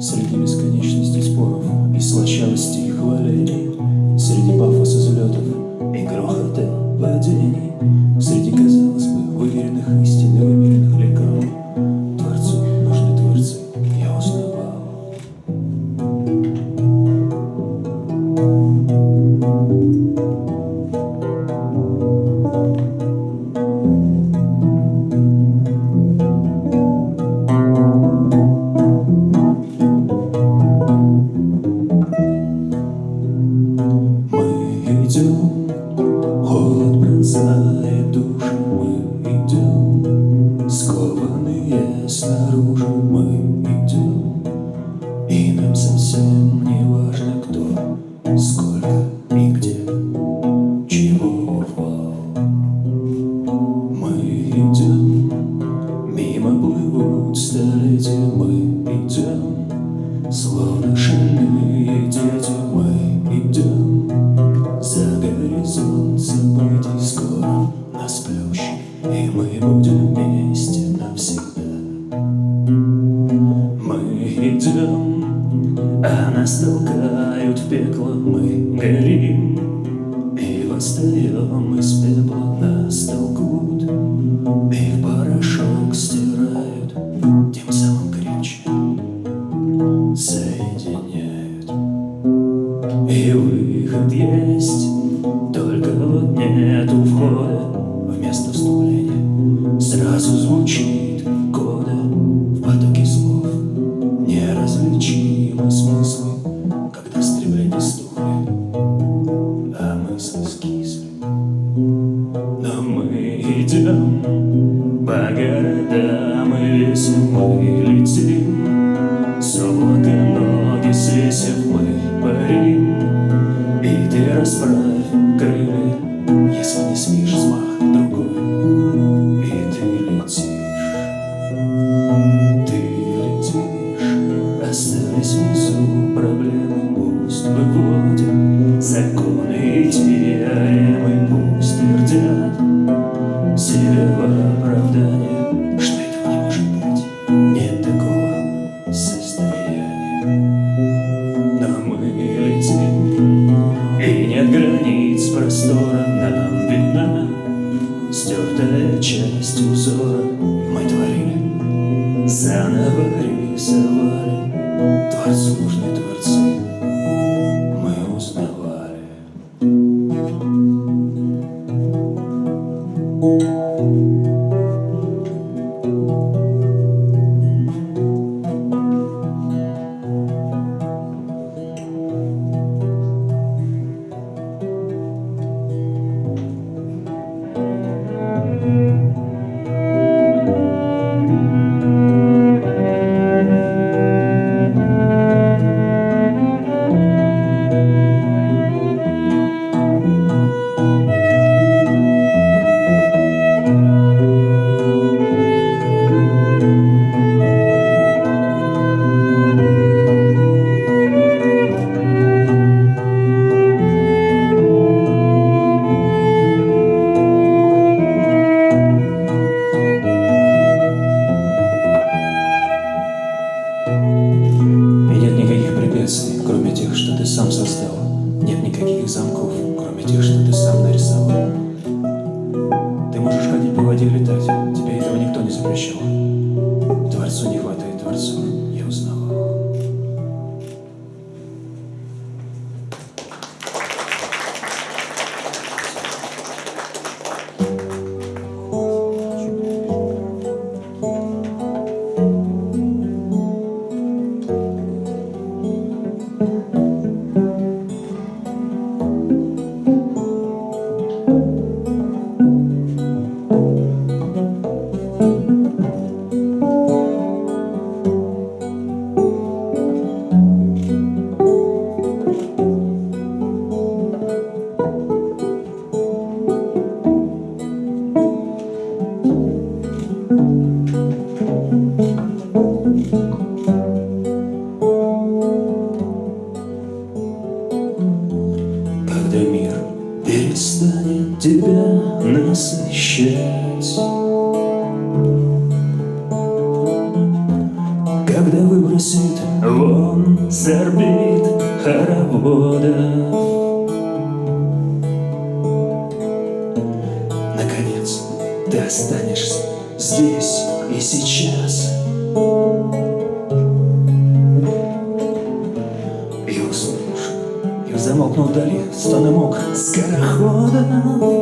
среди бесконечности споров и слащавости. sin. крылья, если не спишь с махом. уносит вон с орбит хороводов. Наконец ты останешься здесь и сейчас. И услышь, и замолкнул вдали стономок скорохода.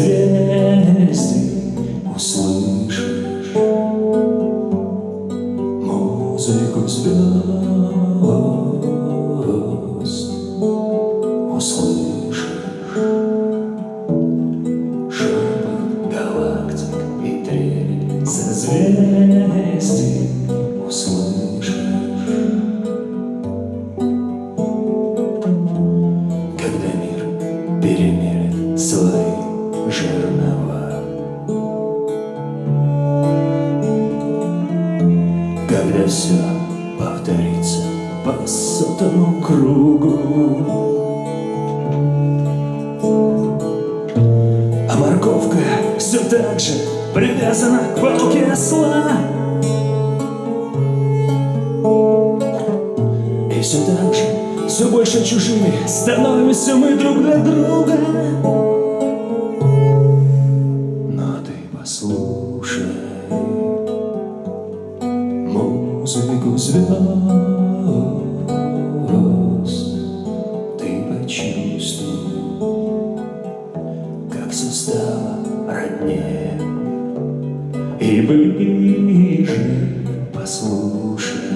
você. сотому кругу. А морковка все так же привязана к палке осла. И все так же, все больше чужими становимся мы друг для друга. 故事。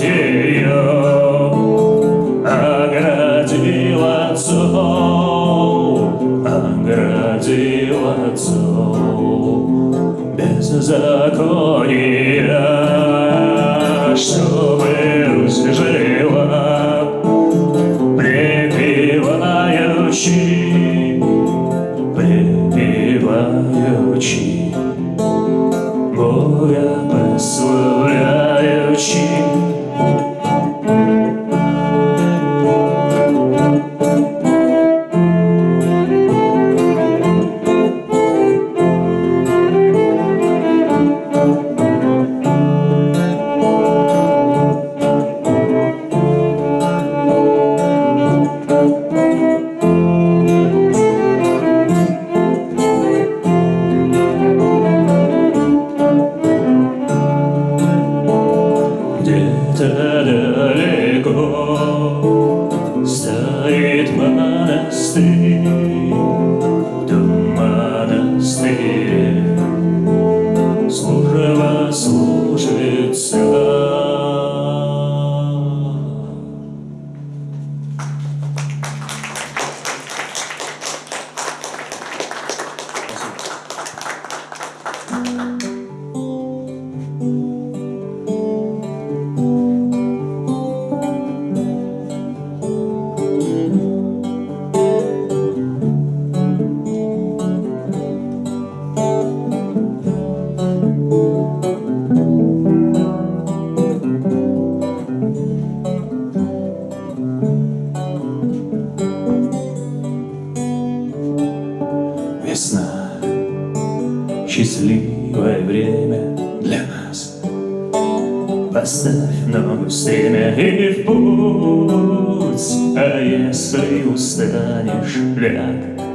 Ее оградил от зол, оградил от зол. Беззакония, чтобы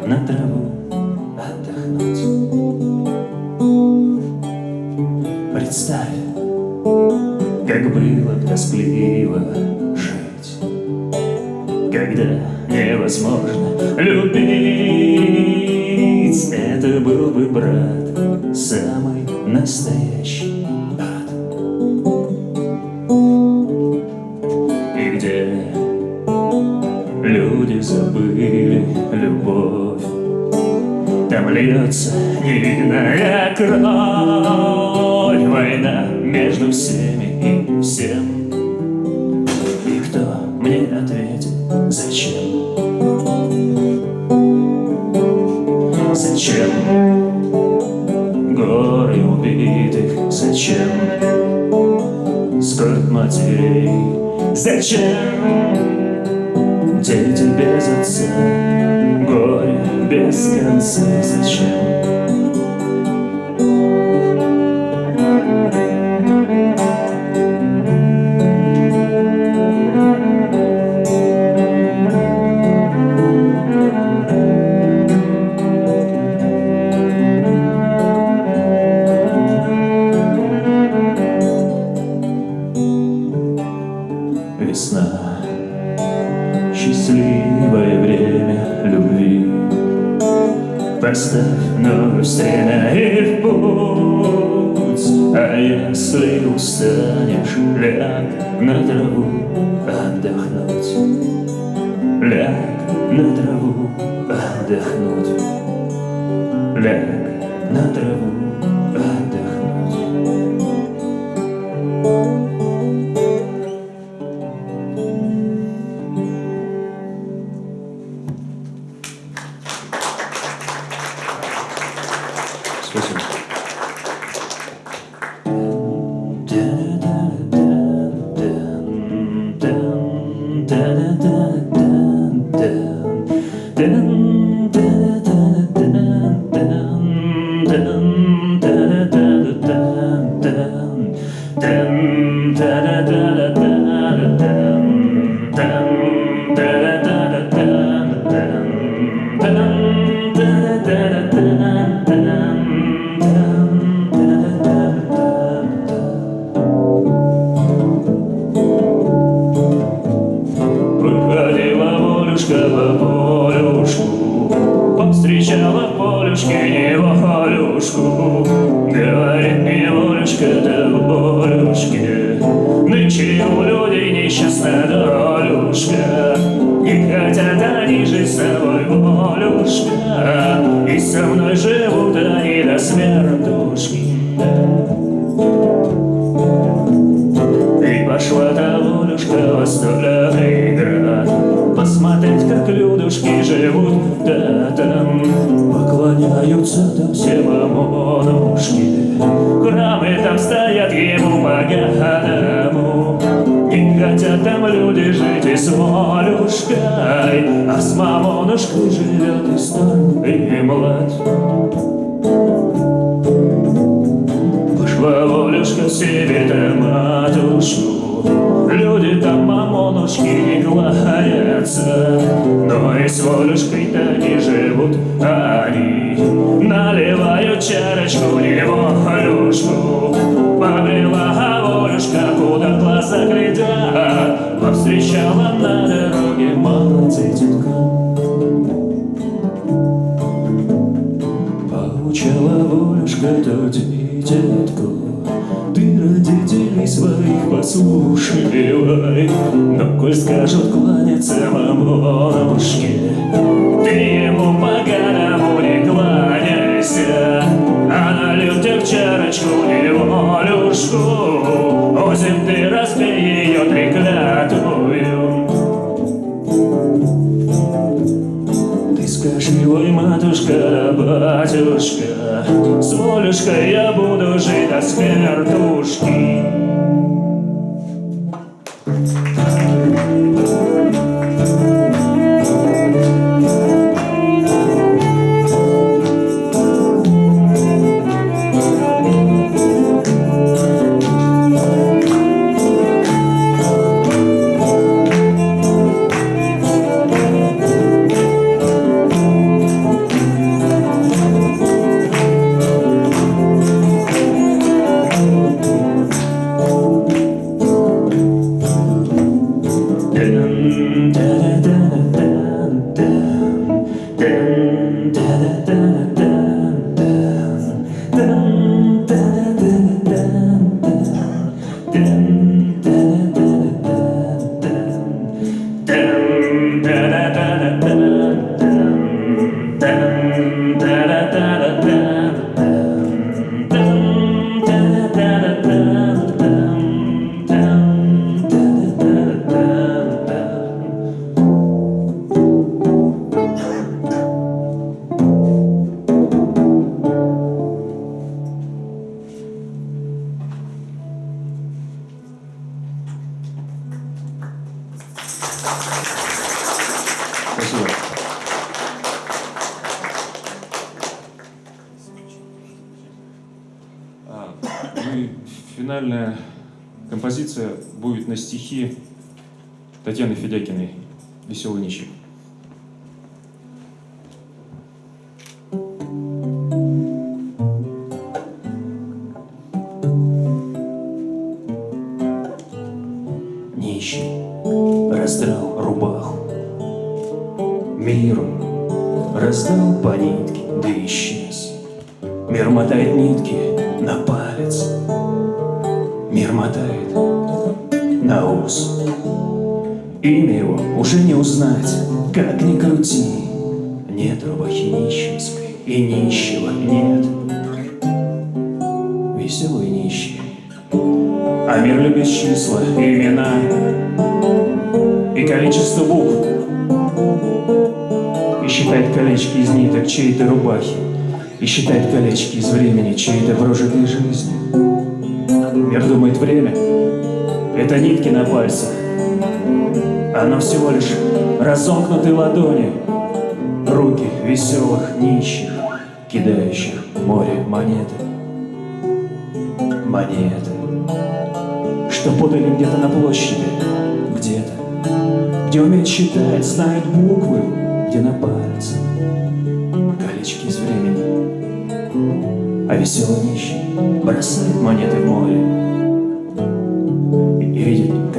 на траву отдохнуть. Представь, как было тоскливо жить, когда невозможно любить. Это был бы брат, самый настоящий льется невинная кровь, война между всеми и всем. И кто мне ответит, зачем? Зачем горы убитых? Зачем скорбь матерей? Зачем дети без отца? Без конца? Зачем? Весна, счастливое время любви. Поставь стремя и в путь, А если устанешь, ляг на траву отдохнуть. Ляг на траву отдохнуть. Ляг Милушка да Борюшка, нынче у людей несчастна долюшка, И хотят они жить с тобой, Борюшка, И со мной живут они до смертушки. И пошла та Борюшка во столярный град, Посмотреть, как людушки живут, да там Поклоняются там все мамонушки там стоят ему по Не хотят там люди жить и с волюшкой, А с мамонушкой живет и стар, и млад. Пошла волюшка себе там матушку, Люди там мамонушки не гладятся, Но и с волюшкой-то не живут они. Наливаю чарочку лимонушку Побрела волюшка, куда глаза глядят. Повстречала на дороге молодцы тетка Поучала волюшка тетю детку. Ты родителей своих послушай, Но коль скажут кланяться мамонушке стихи Татьяны Федякиной «Веселый нищий». Нищий раздрал рубаху, миру раздал по нитке, да исчез. Мир мотает нитки на палец, мир мотает на Наус. Имя его уже не узнать, как ни крути. Нет рубахи нищенской, и нищего нет. Веселый нищий. А мир любит числа, имена и количество букв. И считает колечки из ниток чьей-то рубахи, и считает колечки из времени чьей-то прожитой жизни. Мир думает время, это нитки на пальцах. Оно всего лишь разомкнутые ладони, руки веселых нищих, кидающих море монеты. Монеты, что подали где-то на площади, где-то, где умеют считать, знают буквы, где на пальцах колечки из времени. А веселый нищий бросает монеты в море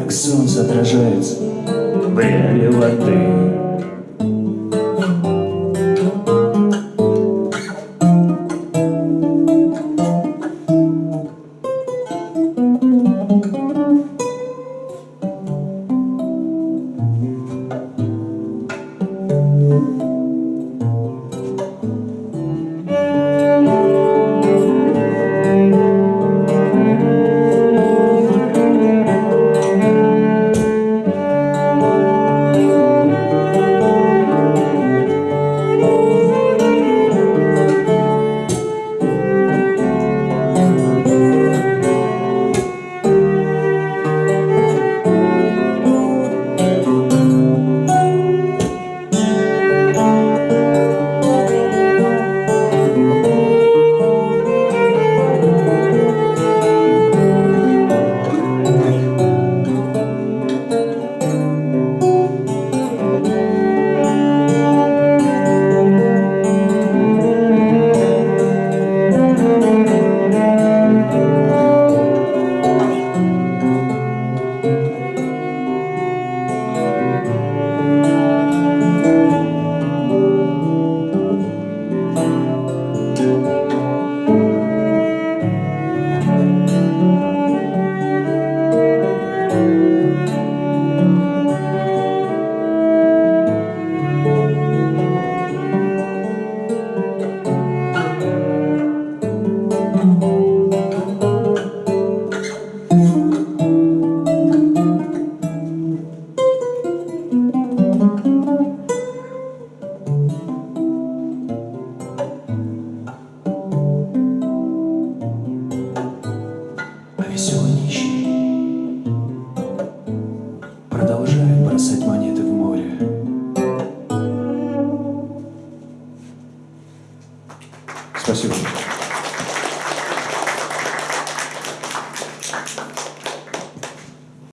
как солнце отражается в реале воды.